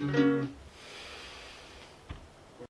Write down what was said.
Mm-hmm.